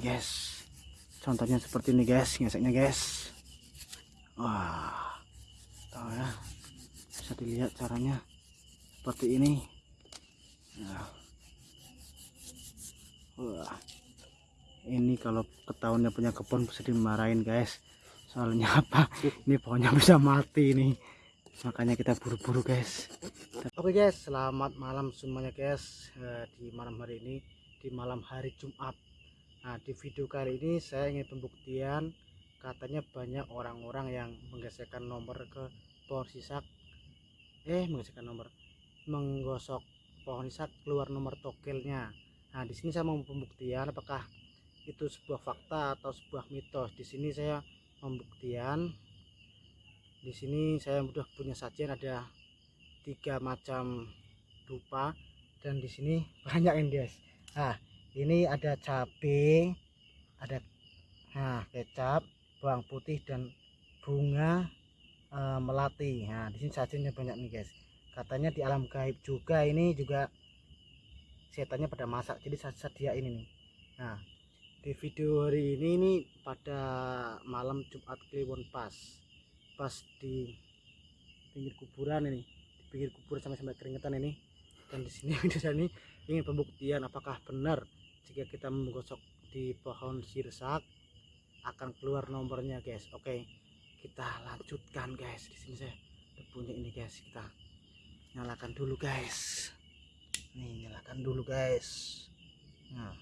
guys contohnya seperti ini guys. Ngeseknya guys. Wah tahu ya. Bisa dilihat caranya seperti ini. Nah. wah. Ini kalau ketahuannya punya kebun bisa dimarahin guys. Soalnya apa? Ini pohonnya bisa mati nih makanya kita buru-buru guys. Oke guys. Selamat malam semuanya guys. Eh, di malam hari ini di malam hari Jumat nah di video kali ini saya ingin pembuktian katanya banyak orang-orang yang menggeserkan nomor ke pohon sisak. Eh menggeserkan nomor. Menggosok pohon sisak keluar nomor tokelnya nah di sini saya mau pembuktian apakah itu sebuah fakta atau sebuah mitos. Di sini saya pembuktian. Di sini saya sudah punya sajian ada tiga macam rupa dan di sini banyak guys. Nah ini ada cabai ada nah kecap bawang putih dan bunga e, melati. Nah di sini sajiannya banyak nih guys. Katanya di alam gaib juga ini juga setannya pada masak jadi saya sedia ini. Nih nah di video hari ini ini pada malam Jumat Kliwon pas. Pas di pinggir kuburan ini di pinggir kuburan sampai sampai keringetan ini. Dan di sini ini ingin pembuktian apakah benar jika kita menggosok di pohon sirsak akan keluar nomornya guys. Oke kita lanjutkan guys. Di sini saya udah punya ini guys. Kita nyalakan dulu guys. Nih nyalakan dulu guys. Nah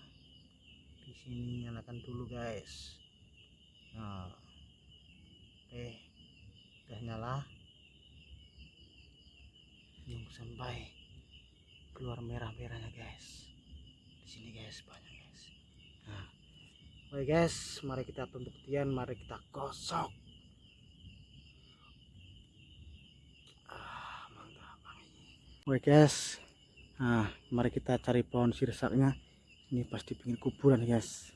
di sini nyalakan dulu guys. Nah oke udah nyala. Nunggu sampai keluar merah-merahnya guys di sini guys. Banyak guys. Nah oke guys. Mari kita pembuktian mari kita gosok. Ah mantap oke guys. Nah mari kita cari pohon sirsaknya. Ini pas di pinggir kuburan guys.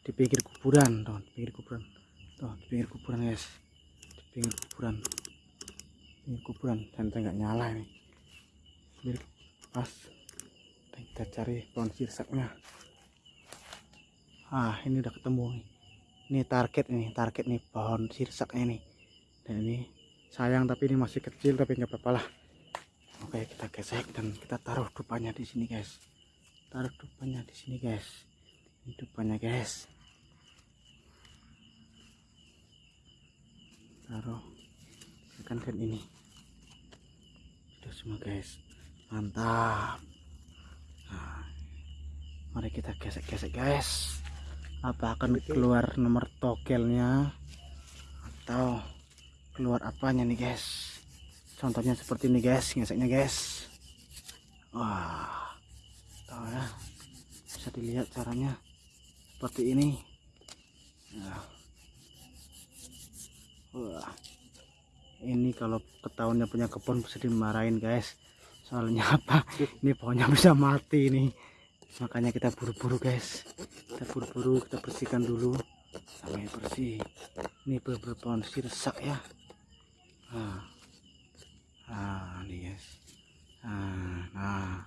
Di pinggir kuburan tuh di pinggir kuburan. Tuh di pinggir kuburan guys. Di pinggir kuburan. Pinggir kuburan. Dan nggak nyala ini. Pas kita cari pohon sirsaknya ah ini udah ketemu nih. Ini target nih target nih pohon sirsaknya nih. Dan ini sayang tapi ini masih kecil tapi nggak apa-apa lah. Oke kita gesek dan kita taruh dupanya di sini guys. Taruh dupanya di sini guys. Ini dupanya guys. Taruh kan kan ini. Sudah semua guys. Mantap mari kita gesek-gesek guys. Apa akan keluar nomor tokelnya? Atau keluar apanya nih guys? Contohnya seperti ini guys. Geseknya guys. Wah. Tahu ya? Bisa dilihat caranya seperti ini. Nah. wah. Ini kalau ketahuannya punya kebun bisa dimarahin guys. Soalnya apa? Ini pohonnya bisa mati nih makanya kita buru-buru guys. Kita buru-buru kita bersihkan dulu. Sampai bersih. Ini beberapa pohon sirsak ya. Nah, nah ini guys. Nah, nah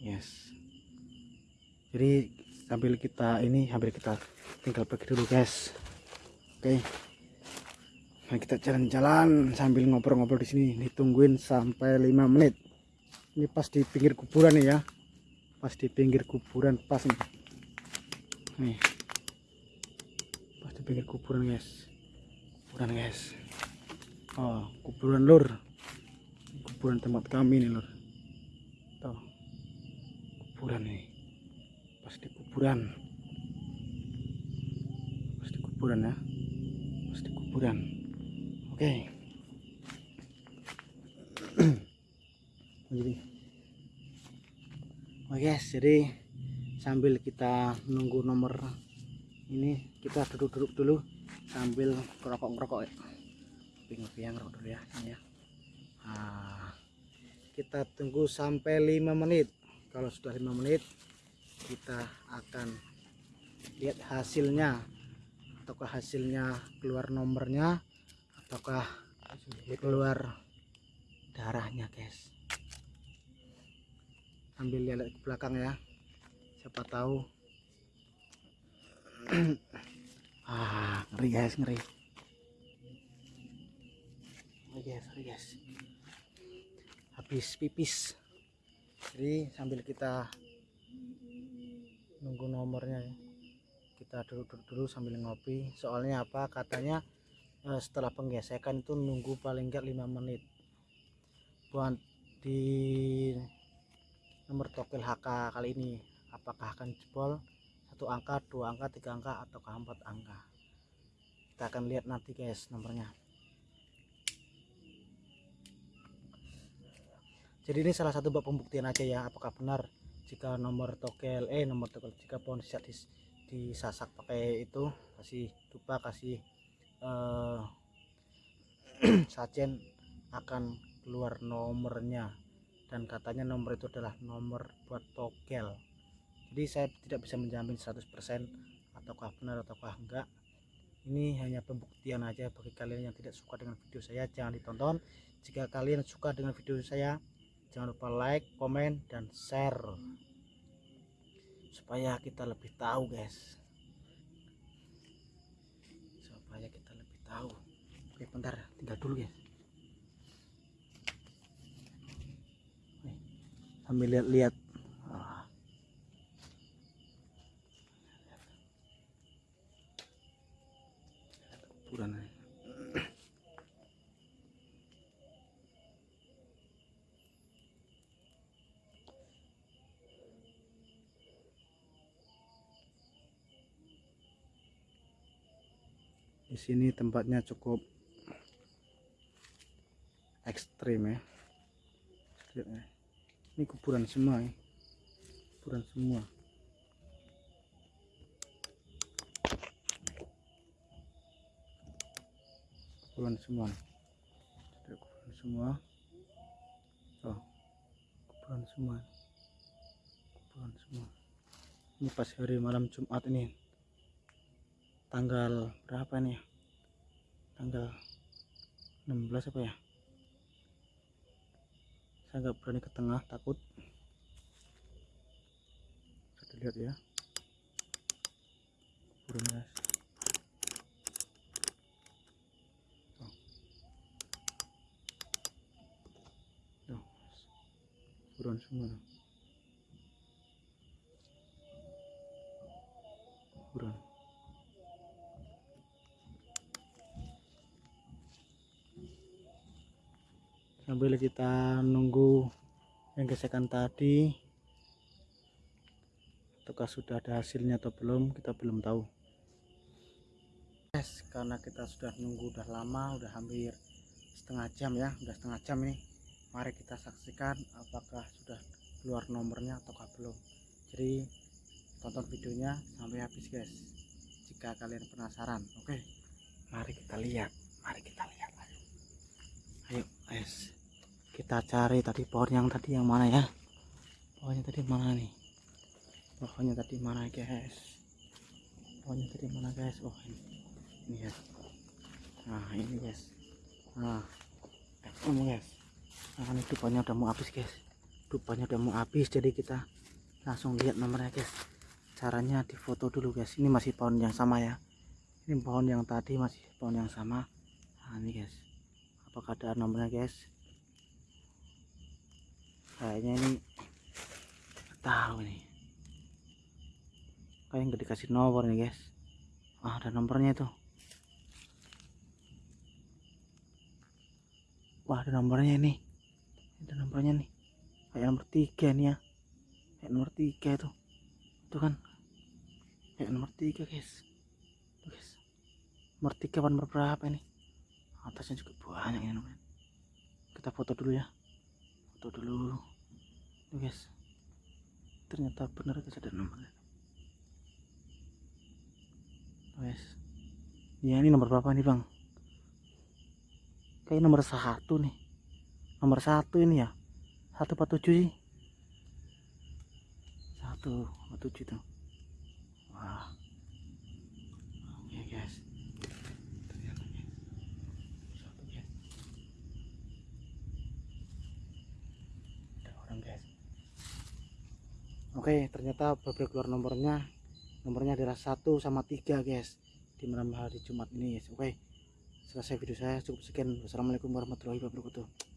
yes. Jadi sambil kita ini hampir kita tinggal pergi dulu guys. Oke. Okay. Nah, kita jalan-jalan sambil ngobrol-ngobrol di sini. Ditungguin sampai 5 menit. Ini pas di pinggir kuburan nih ya pas di pinggir kuburan pas nih nih. Pas di pinggir kuburan guys. Kuburan guys. Oh kuburan lur. Kuburan tempat kami nih lur. Tuh. Kuburan nih pas di kuburan. Pas di kuburan ya. Pas di kuburan. Oke. Okay. jadi guys jadi sambil kita nunggu nomor ini kita duduk-duduk dulu sambil ngerokok-ngerokok. Ya ngopi ngerokok dulu ya ini ya. Nah, kita tunggu sampai 5 menit. Kalau sudah 5 menit kita akan lihat hasilnya. Ataukah hasilnya keluar nomornya ataukah keluar darahnya guys sambil lihat ke belakang ya. Siapa tahu. Ah ngeri guys ngeri. Ngeri guys ngeri guys. Habis pipis. Jadi sambil kita nunggu nomornya ya. Kita duduk-duduk dulu sambil ngopi. Soalnya apa? Katanya eh, setelah penggesekan itu nunggu paling enggak 5 menit buat di tokel HK kali ini. Apakah akan jebol? Satu angka dua angka tiga angka ataukah empat angka? Kita akan lihat nanti guys nomornya. Jadi ini salah satu bab pembuktian aja ya apakah benar jika nomor tokel eh nomor tokel jika pohon siap dis, disasak pakai itu kasih dupa kasih eh, sajen akan keluar nomornya dan katanya nomor itu adalah nomor buat togel jadi saya tidak bisa menjamin 100% ataukah benar ataukah enggak. Ini hanya pembuktian aja bagi kalian yang tidak suka dengan video saya jangan ditonton. Jika kalian suka dengan video saya jangan lupa like komen dan share. Supaya kita lebih tahu guys. Supaya kita lebih tahu. Oke bentar tinggal dulu guys sambil lihat-lihat di sini tempatnya cukup ekstrim ya ya. Ini kuburan semua ya. Kuburan semua. Kuburan semua. Ada kuburan semua. Oh kuburan semua. Kuburan semua. Ini pas hari malam Jumat ini. Tanggal berapa nih ya? tanggal 16 apa ya saya nggak berani ke tengah takut bisa dilihat ya burung guys Tuh. Tuh. buruan semua tuh. buruan sambil kita nunggu yang gesekan tadi apakah sudah ada hasilnya atau belum kita belum tahu. Guys karena kita sudah nunggu udah lama udah hampir setengah jam ya udah setengah jam ini. Mari kita saksikan apakah sudah keluar nomornya ataukah belum. Jadi tonton videonya sampai habis guys. Jika kalian penasaran oke? Mari kita lihat mari kita lihat. Ayo ayo kita cari tadi pohon yang tadi yang mana ya? Pohonnya tadi mana nih? Pohonnya tadi mana guys? Pohonnya tadi mana guys? Oh ini. Ya nah ini guys. Nah eh, ini guys. Nah ini dupanya udah mau habis guys. Dupanya udah mau habis jadi kita langsung lihat nomornya guys. Caranya difoto dulu guys. Ini masih pohon yang sama ya. Ini pohon yang tadi masih pohon yang sama. Nah ini guys. Apakah ada nomornya guys kayaknya ini tahu nih. Kayak nggak dikasih nomor nih guys. Ah ada nomornya itu wah ada nomornya ini ada nomornya nih. Kayak nomor tiga nih ya. Kayak nomor tiga itu. Itu kan. Kayak nomor tiga guys. Tuh, guys. Nomor tiga nomor berapa ini? Atasnya juga banyak ini nomornya kita foto dulu ya. Foto dulu Guys ternyata benar guys ada nomornya guys ya ini nomor berapa nih bang? Kayak nomor satu nih. Nomor satu ini ya. Satu empat tujuh sih. Satu empat tujuh tuh wah oke guys ternyata guys satu guys ada orang guys oke ternyata baru keluar nomornya nomornya adalah 1 sama 3 guys. Di malam hari Jumat ini guys. Oke selesai video saya. Cukup sekian. Wassalamualaikum warahmatullahi wabarakatuh